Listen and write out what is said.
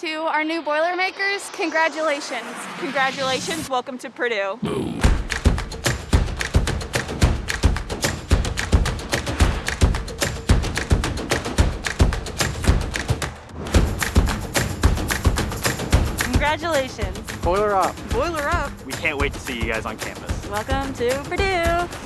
to our new Boilermakers, congratulations. Congratulations, welcome to Purdue. Congratulations. Boiler up. Boiler up. We can't wait to see you guys on campus. Welcome to Purdue.